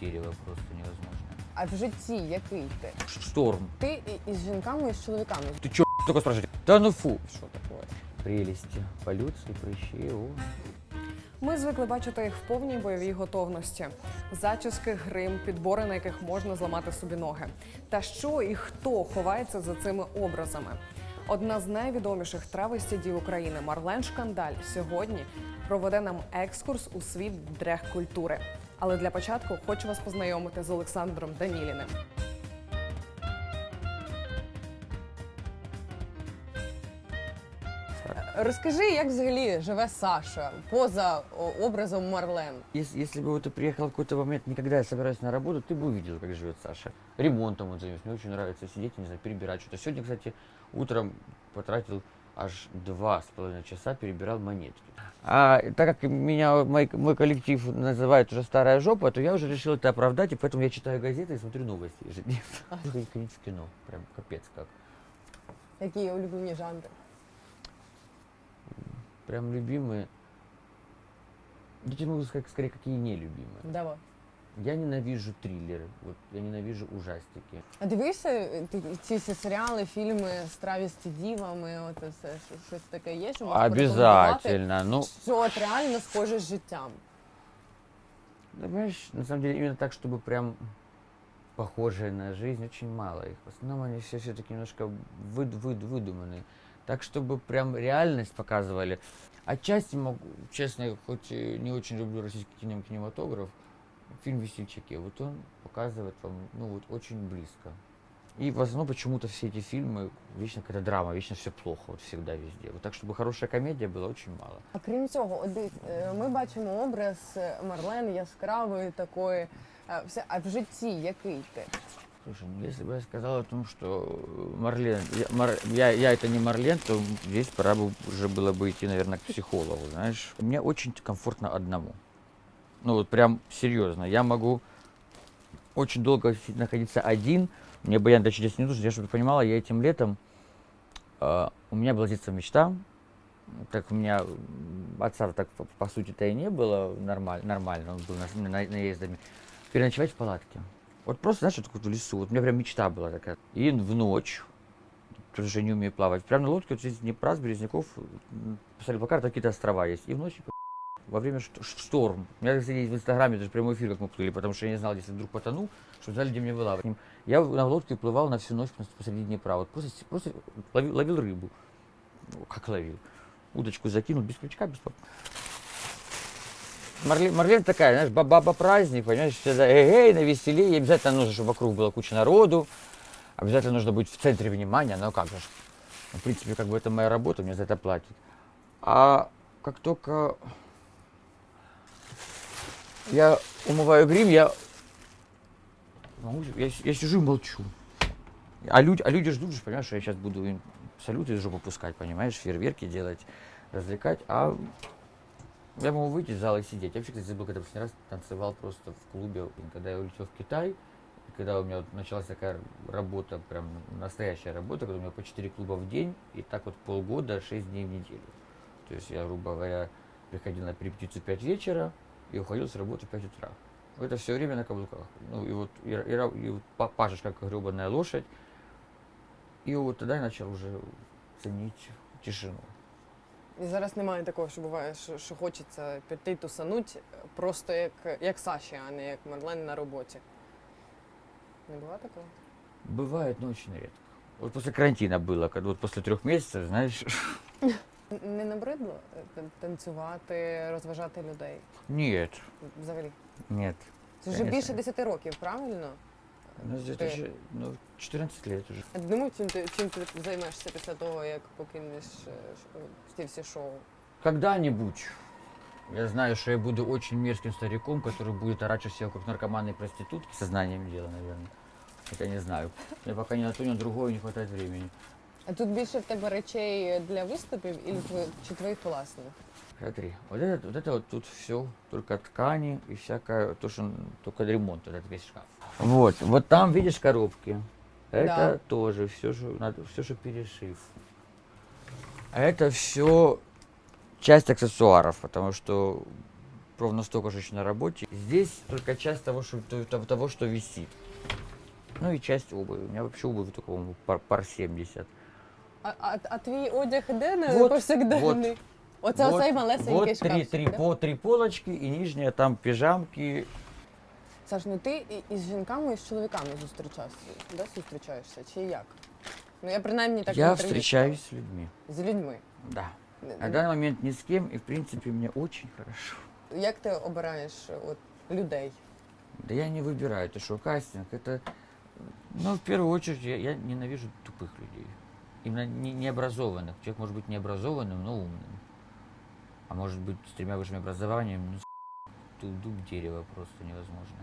терево просто невозможно. А в житті який ти? Шторм. Ти і- із жінками, і з чоловіками. Ты чё, только спрашиваете? Да ну фу. Що таке? Прелести. Полюции, прыщи, о. Ми звикли бачити їх в повній бойовій готовності. Зачіски, грим, підбори, на яких можна зламати собі ноги. Та що і хто ховається за цими образами? Одна з найвідоміших травесті дів України Марлен Шкандаль сьогодні проведе нам екскурс у світ дрех-культури. Але для початку хочу вас познайомити з Олександром Даніліним. Розкажи, як взагалі живе Саша поза о, образом Марлен. Если, если бы вот ты приехал в какой-то момент, никогда я собираюсь на работу, ты бы увидел, как живет Саша. Ремонтом он занимается. Мне очень нравится сидеть, не знаю, перебирать что-то. Сегодня, кстати, утром потратил аж два с половиной часа, перебирал монетки. А так как меня мой, мой коллектив называет уже старая жопа, то я уже решил это оправдать, и поэтому я читаю газеты и смотрю новости ежедневно. В кино. Прям капец как. Які улюблені жанри? Прям любимые. Я тебе могу сказать, скорее, какие нелюбимые. Давай. Я ненавижу триллеры, вот я ненавижу ужастики. А дивишся е, ти- ці всі серіали, фільми з травісті дівами, от це все, що- щось таке є, що можеш порекомендувати, Обязательно. Ну, що от реально схоже з життям. да, понимаешь, на самом деле именно так, чтобы прям похожие на жизнь, очень мало их. В основном они все все-таки немножко выд- выд- выдуманные. Так, чтобы прям реальность показывали. Отчасти могу, честно, я хоть и не очень люблю российский кинем- кинематограф, фильм «Весельчаки», вот он показывает вам, ну вот, очень близко. И в основном почему-то все эти фильмы, вечно какая-то драма, вечно все плохо, вот всегда везде. Вот так, чтобы хорошая комедия была, очень мало. А крім цього, от дивись, е, ми бачимо образ е, Марлен яскравої такої. е, Все, а в житті який ти? Слушай, ну если бы я сказал о том, что э, Марлен, я, Мар- я, я это не Марлен, то здесь пора бы уже было бы идти, наверное, к психологу, знаешь. Мне очень комфортно одному. Ну вот прям серьезно. Я могу очень долго находиться один. Мне баян до чудес не нужен. Я, чтобы ты понимала, я этим летом... э, у меня была детство мечта. Так у меня отца так по, по сути-то и не было нормаль, нормально. Он был на, на- наездами. Переночевать в палатке. Вот просто, знаешь, вот в лесу. Вот у меня прям мечта была такая. И в ночь, тоже же не умею плавать, прям на лодке вот здесь Днепра, с Березняков, посмотрели по карте, какие-то острова есть. И в ночь во время шторм. У меня, кстати, в Инстаграме даже прямой эфир, как мы плыли, потому что я не знал, если вдруг потону, что знали, где мне вылавливать. Я на лодке плывал на всю ночь посреди Днепра. Вот просто, просто ловил, ловил рыбу. Ну, как ловил? Удочку закинул, без крючка, без Марлен, Марлен такая, знаешь, ба- баба-праздник, понимаешь, всегда эй, на веселее, обязательно нужно, чтобы вокруг было куча народу, обязательно нужно быть в центре внимания, ну как же. Ну, В принципе, как бы это моя работа, мне за это платят. А как только я умываю грим, я, я, я сижу и молчу. А люди, а люди ждут, же, понимаешь, что я сейчас буду им салюты из жопы пускать, понимаешь, фейерверки делать, развлекать, а я могу выйти из зала и сидеть. Я вообще, кстати, забыл, когда последний раз танцевал просто в клубе, когда я улетел в Китай, когда у меня началась такая работа, прям настоящая работа, когда у меня по 4 клуба в день, и так вот полгода, 6 дней в неделю. То есть я, грубо говоря, приходил на репетицию в 5 вечера и уходил с работы в 5 утра. Это все время на каблуках. Ну и вот, и, и ра- и вот па- пашешь как гребаная лошадь. И вот тогда я начал уже ценить тишину. І зараз немає такого, що буває, що, що хочеться піти тусануть просто як, як Саші, а не як Марлен на роботі. Не буває такого? Бывает, но очень редко. Вот после карантина было, когда вот после трех месяцев, знаешь, Н- Не набридло е, тан- танцювати, розважати людей нет, взагалі? нет. Це вже Конечно. більше 10 років, правильно? Ну, это Ты- же, ну, 14 лет уже. А ти думав, чим ти, чим ти займешся після того, як покинеш е, ш- ці всі шоу? Когда-нибудь я знаю, что я буду очень мерзким стариком, который будет орать, что себя как наркоманы и проститутки. Сознанием дела, наверное. Хотя не знаю. Мне пока ни на то, ни на другое не хватает времени. А тут більше в тебе речей для виступів і тво- чи твоїх власних? Смотри, вот это, вот это вот тут все, только ткани и всякое, то, что н- только ремонт, вот этот весь шкаф. Вот, вот там видишь коробки. Это Да. тоже все, что надо, все, что перешив. А это все часть аксессуаров, потому что ровно столько же еще на работе. Здесь только часть того, что, то- того, что висит. Ну и часть обуви. У меня вообще обуви только по-моему, пар, пар 70. А, а, а твій одяг іде на Вот, повсякденний? Оце вот, оцей малесенький вот три, шкафчик, три, да? по, три полочки и нижняя там пижамки. Саш, ну ти і- із жінками і з чоловіками зустрічався, да, зустрічаєшся, чи як? Ну я принаймні так в Я інтерв'ю встречаюсь с людьми. чула. з людьми. Да. Н- На данный момент ни с кем, и в принципе мне очень хорошо. Як ти обираєш от, людей? Да я не выбираю, это что, кастинг, это... Ну, в первую очередь, я, я ненавижу тупых людей. Именно не, необразованных. Человек может быть необразованным, но умным. А может быть, с тремя высшими образованиями, ну, тут дуб дерева просто невозможно.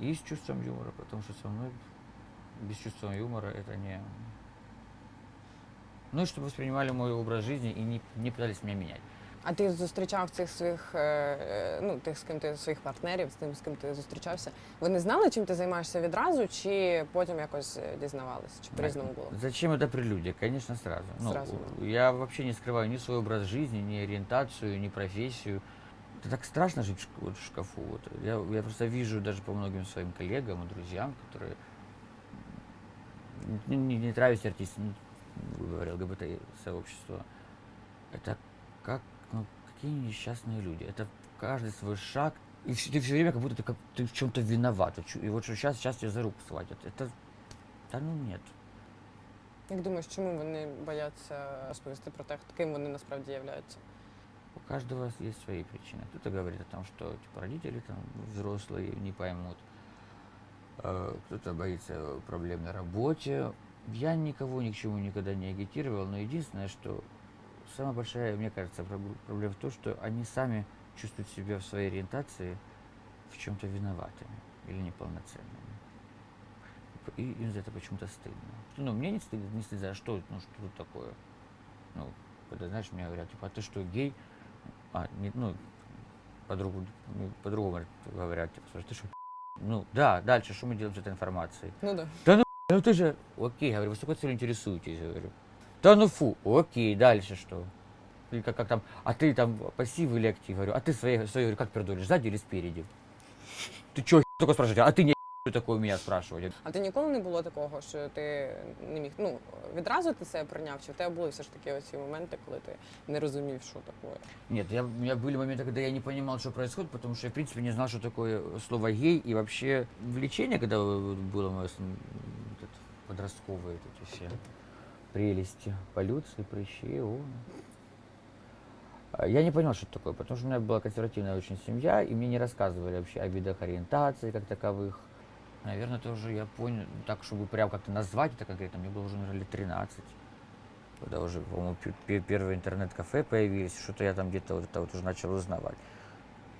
И с чувством юмора, потому что со мной без чувства юмора это не... Ну и чтобы воспринимали мой образ жизни и не, не пытались меня менять. А ти зустрічав цих своїх, е, е, ну, тих, з ким ти своїх партнерів, з тим, з ким ти зустрічався. Вони знали, чим ти займаєшся відразу, чи потім якось е, дізнавалися, чи по-різному було? Зачем это прелюдия? Конечно, сразу. Ну, Сразу, Я вообще не скрываю ни свой образ жизни, ни ориентацию, ни профессию. Это так страшно жить в шк- вот в шкафу. Вот. Я, я просто вижу даже по многим своим коллегам и друзьям, которые не, не, не травись артисты, ну, грубо говоря, ЛГБТ-сообщество. Это как, ну, какие несчастные люди. Это каждый свой шаг. И вс- ты все время как будто ты, как, ты в чем-то виноват. Вот чу- И вот что сейчас, сейчас тебя за руку схватят. Это, да ну нет. Як думаєш, чому вони бояться розповісти про те, ким вони насправді являються? У каждого есть свои причины. Кто-то говорит о том, что типа, родители там взрослые не поймут. Э, Кто-то боится проблем на работе. Я никого ни к чему никогда не агитировал, но единственное, что самая большая, мне кажется, проб- проблема в том, что они сами чувствуют себя в своей ориентации в чем-то виноватыми или неполноценными. И им за это почему-то стыдно. Ну, мне не стыдно, не стыдно, а что, ну, что тут такое? Ну, когда, знаешь, мне говорят, типа, а ты что, гей? А, не, ну, по-другому, ну, по-другому говорят, типа, слушай, ты что, ну, да, дальше, что мы делаем с этой информацией? Ну да. Ну ты же, окей, говорю, вы с какой целью интересуетесь, говорю. Да ну фу, окей, дальше что? Или как, как там, а ты там пассив или актив, говорю, а ты свои, свои говорю, как пердолишь, сзади или спереди? Ты чё, только спрашиваете, а ты не что такое у меня спрашивать? А ти ніколи не було такого, що ти не міг. Ну, відразу ти себе прийняв, чи в тебе були все ж таки оці моменти, коли ти не розумів, що таке? Нет, я, у меня были моменты, когда я не понимал, что происходит, потому что я, в принципе, не знал, что такое слово гей. И вообще влечение, когда вот было мое м, вот это, подростковые вот эти все прелести, полюции, прыщи, о. А Я не понял, что это такое, потому что у меня была консервативная очень семья, и мне не рассказывали вообще о видах ориентации как таковых. Наверное, тоже я понял, так, чтобы прям как-то назвать это конкретно, мне было уже, наверное, лет 13 когда уже, по-моему, пе- пе- первые интернет-кафе появились, что-то я там где-то вот это вот уже начал узнавать.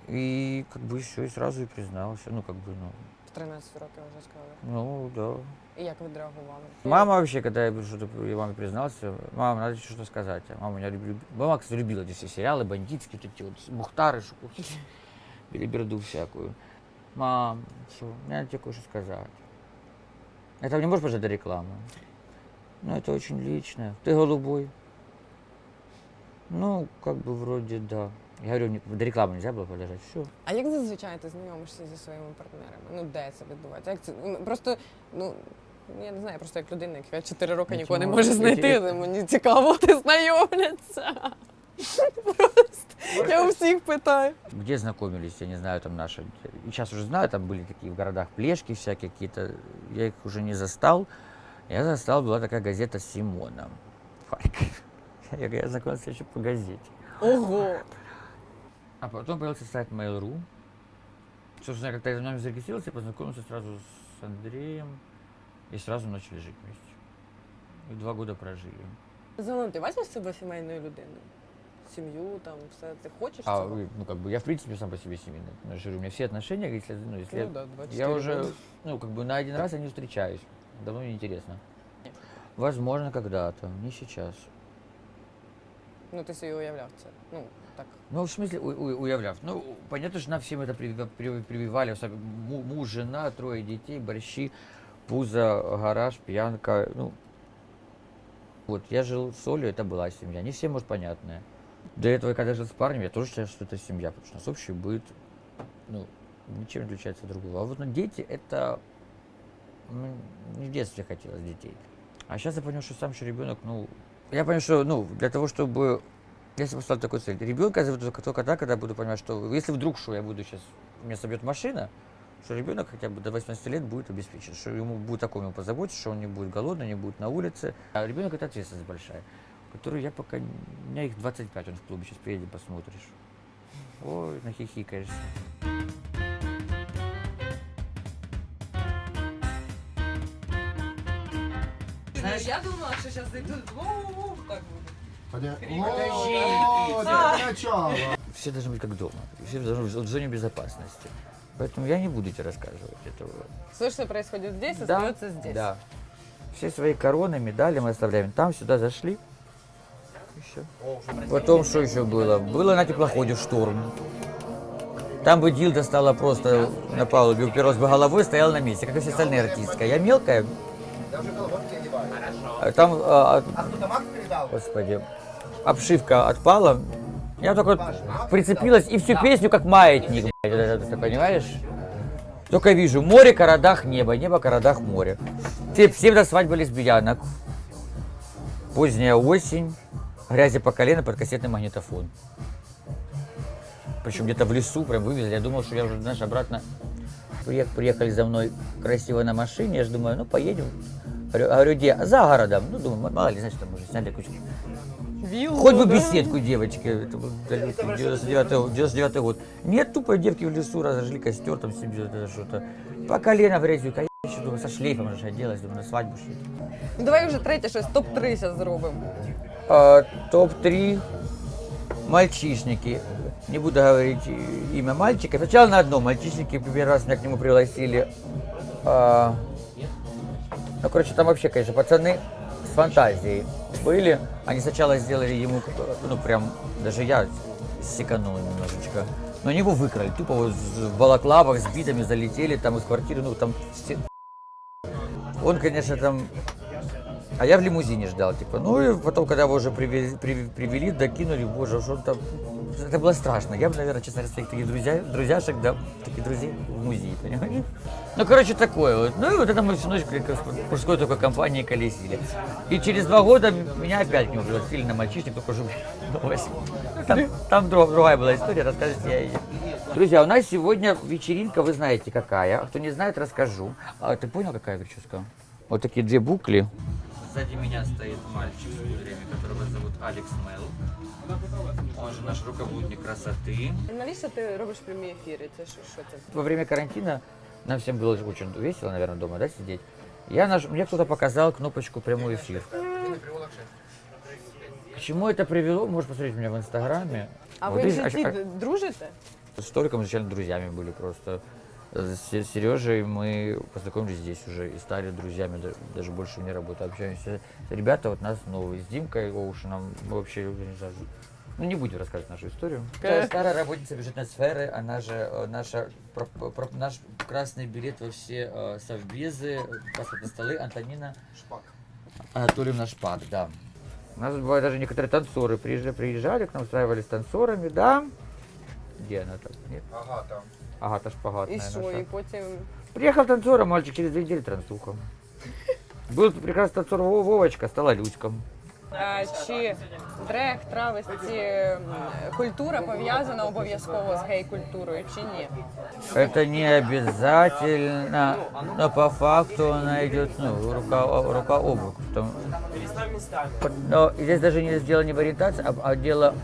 И как бы все, и сразу и признался. Ну, как бы, ну, 13 років вже сказали. ну, да. І як відреагували? Мама вообще, когда я что-то я маме признался, мама, надо тебе что-то сказать. А мама меня любила, мама, кстати, любила эти все сериалы, бандитские, вот эти вот, Мухтары, Шукухи, белиберду всякую. Мам, что, мне надо тебе кое-что сказать. Это не можешь пожать до рекламы? Ну, это очень личное. Ты голубой? Ну, как бы вроде да. Я говорю, не- до рекламы нельзя было подождать. Все. А як зазвичай ти знайомишся зі своїми партнерами? Ну де це відбувається? Як це ну, просто ну. Я не знаю, просто як людина, яка 4 роки Ну, нікого не чому? може знайти, Я- то мені цікаво, ти знайомляться. Просто я у всіх питаю. Где знакомились, я не знаю, там наши. И сейчас уже знаю, там были такие в городах плешки всякие какие-то. Я их уже не застал. Я застал, была такая газета «Симона» в Харькове. Я, говорю, я знакомился еще по газете. Ого. А потом появился сайт Mail.ru. Собственно, когда я за нами зарегистрировался, я познакомился сразу с Андреем. И сразу начали жить вместе. И два года прожили. Загалом, ти бачиш себе сімейною людиною? Сім'ю, там, все. Ти хочеш А, цього? вы, ну, как бы, я, в принципе, сам по себе семейный. Ну, я же говорю, у меня все отношения, если, ну, если Ну да, 24 я уже, года. ну, как бы, на один раз я не встречаюсь. Давно не интересно. Возможно, когда-то, не сейчас. Ну, ти собі уявляв це. Ну, так. Ну, в смысле, у, у- уявляв. Ну, понятно, что нам всем это привива- при- прививали. Муж, жена, трое детей, борщи, пузо, гараж, пьянка. Ну, вот, я жил с Олей, это была семья. Не всем, может, понятная. До этого, когда жил с парнем, я тоже считаю, что это семья, потому что у нас общий быт, ну, ничем не отличается от другого. А вот ну, дети это ну, не в детстве хотелось детей. А сейчас я понял, что сам еще ребенок, ну, я понял, что, ну, для того, чтобы я себе поставил такой цель. Ребенка я заведу только, тогда, когда буду понимать, что если вдруг что я буду сейчас, меня собьет машина, что ребенок хотя бы до 18 лет будет обеспечен, что ему будет такому ему позаботиться, что он не будет голодный, не будет на улице. А ребенок это ответственность большая, которую я пока, у меня их 25, он в клубе, сейчас приедем, посмотришь. Ой, нахихикаешься. Я думала, що зараз зайдуть так буде. Поня- О. Все должны быть как дома, все должны быть в зоне безопасности. Поэтому я не буду тебе рассказывать этого. Все, что происходит здесь, Да, остается здесь. Да. Все свои короны, медали мы оставляем там, сюда зашли. И всё. Потом что еще было? Было на теплоходе шторм. Там бы Дилда стала просто на палубе, уперлась бы головой, стояла на месте, как и все остальные артистка. Я мелкая. А Там, а, от- господи, обшивка отпала. Я только прицепилась и всю песню как маятник, ты понимаешь? Только вижу море, городах, небо, небо, городах, море. Все, все до свадьбы лесбиянок. Поздняя осень, грязи по колено под кассетный магнитофон. Причем где-то в лесу прям вывезли. Я думал, что я уже, знаешь, обратно приех- приехали за мной красиво на машине. Я же думаю, ну поедем. Говорю, говорю, где? За городом. Ну, думаю, мало ли, значит, там уже сняли кучу. Виллу, Хоть бы да? беседку девочки. Это был далекий 99 99 год. Нет, тупо девки в лесу разожгли костер, там себе что-то. По колено в грязью, конечно, думаю, со шлейфом же оделась, думаю, на свадьбу шли. Ну, давай вже третє щось, топ-3 зараз зробимо. А, Топ-3 мальчишники. Не буду говорить имя мальчика. Сначала на одном мальчишнике, первый раз меня к нему пригласили. А, ну, короче, там вообще, конечно, пацаны с фантазией были. Они сначала сделали ему, ну, прям, даже я секанул немножечко. Но они его выкрали, тупо вот в балаклавах с битами залетели там из квартиры, ну, там. Он, конечно, там а я в лимузине ждал, типа. Ну и потом, когда его уже привели, привели, докинули, боже, что там. Это было страшно. Я бы, наверное, честно говоря, своих таких друзья, друзьяшек, да, таких друзей в музее, понимаешь? Ну, короче, такое вот. Ну и вот это мы всю ночь в мужской такой компании колесили. И через два года меня опять нему пригласили на мальчишник, только уже новость. Там, там друг- другая была история, расскажете я ее. Друзья, у нас сегодня вечеринка, вы знаете какая. А кто не знает, расскажу. А ты понял, какая прическа? Вот такие две букли. Сзади меня стоит мальчик, в время, которого зовут Алекс Мел. Он же наш руководник красоты. Навіщо ти робиш прямі ефіри? Це що, що це? Во время карантина нам всем было очень весело, наверное, дома, да, сидеть. Я наж... Мне кто-то показал кнопочку прямой эфир. К чему это привело, можешь посмотреть у меня в инстаграме. А Вот ви в видишь, житті а- д- дружите? С Толиком изначально друзьями были просто. С Сережей мы познакомились здесь уже и стали друзьями, да- даже больше не работаем, общаемся. Ребята вот нас новые, с Димкой Оушеном, мы вообще, уже не знаю, ну не будем рассказывать нашу историю. Старая работница бюджетной сферы, она же э, наша, про- про- наш красный билет во все э, совбезы, паспортные столы, Антонина Анатольевна Шпак, да. У нас бывают даже некоторые танцоры приезжали, приезжали к нам, устраивались с танцорами, да. Где она там? Нет? Ага, там. Агата Шпагат, І наверное, що? наша. І потім. Приехал танцором, мальчик через две недели трансухом. Был прекрасный танцор Во- Вовочка, стала Люськом. А, чи дрег, травесті, м, культура пов'язана обов'язково з гей-культурою, чи ні? Это не обязательно, но по факту она идет, ну, рука, о- рука об руку. Там- Но здесь даже не дело не в ориентации, а, а дело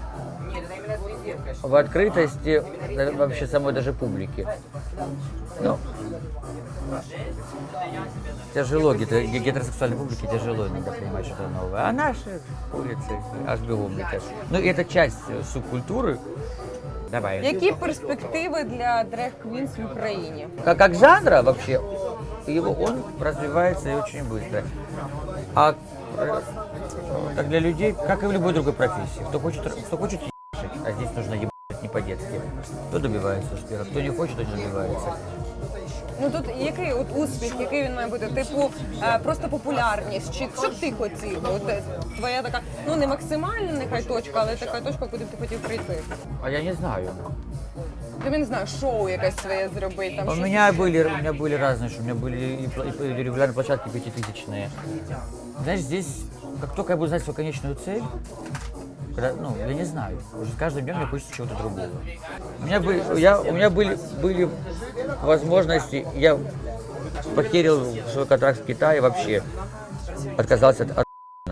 в открытости да, вообще самой даже публики. Ну, тяжело, гете- ге- гетеросексуальной публике тяжело иногда понимать что-то новое. А наши курицы аж бегом летят. Ну, и это часть э, субкультуры. Давай. Які перспективи для дрег-квінс в Україні? как, как жанра вообще, его, он развивается и очень быстро. А э, как для людей, как и в любой другой профессии, кто хочет, кто хочет ебашить, а здесь нужно ебать не по-детски, кто добивается успеха, кто не хочет, тот не добивается. Ну тут який от успіх, який він має бути? Типу е, просто популярність, чи що б ти хотів? От е, твоя така, ну не максимальна нехай точка, але така точка, куди б ти хотів прийти. А я не знаю. Тобі не знаю, шоу якесь своє зробити. Там У щось меня таке. были, у меня были разные, что у меня были и, пла- и регулярные площадки пятитысячные. Знаешь, здесь, как только я буду знать свою конечную цель, когда, ну, я не знаю, уже с каждым днем мне хочется чего-то другого. У меня были, я, у меня были, были возможности, я потерял свой контракт в Китае вообще, отказался от,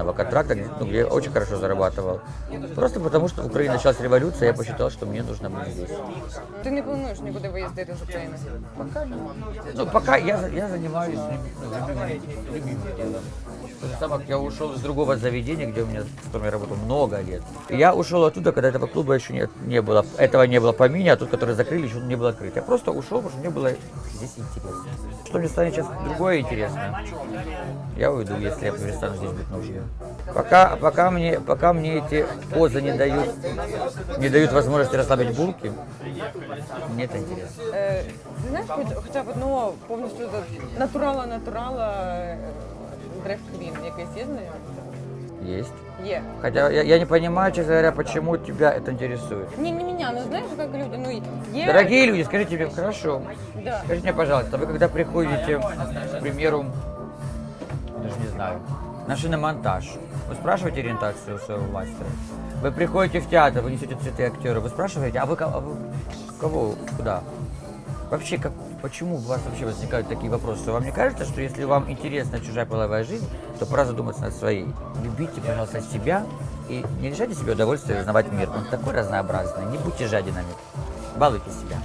от контракта, где, ну, где я очень хорошо зарабатывал. Просто потому, что в Украине началась революция, я посчитал, что мне нужно быть здесь. Ти не плануєш нікуди виїздити з України? Ну, пока я, за- я занимаюсь ну, любимым, любимым делом. То же самое, как я ушел из другого заведения, где у меня, в котором я работал много лет. И я ушел оттуда, когда этого клуба еще не, не было, этого не было в помине, а тот, который закрыли, еще не был открыт. Я просто ушел, потому что мне было здесь интересно. Что мне станет сейчас другое интересно, я уйду, если я перестану здесь быть нужным. Пока, пока, мне, пока мне эти позы не дают, не дают возможности расслабить булки, мне это интересно. Е, ти знаєш, хоч, хоча б одного повністю за- натурала, натурала е, древ квін якийсь є знайомий? Есть. Є. Хотя я, я не понимаю, честно говоря, почему тебя это интересует. Не, не меня, ну знаешь, как люди, ну є. Дорогие люди, скажите мне, хорошо, Да. скажите мне, пожалуйста, вы когда приходите, к примеру, даже не знаю, на шиномонтаж, вы спрашиваете ориентацию своего мастера? Вы приходите в театр, вы несете цветы актеру, вы спрашиваете, а вы, а вы кого, куда? Вообще, как, почему у вас вообще возникают такие вопросы? Вам не кажется, что если вам интересна чужая половая жизнь, то пора задуматься над своей? Любите, пожалуйста, себя и не лишайте себе удовольствия узнавать мир. Он такой разнообразный. Не будьте жадинами. Балуйте себя.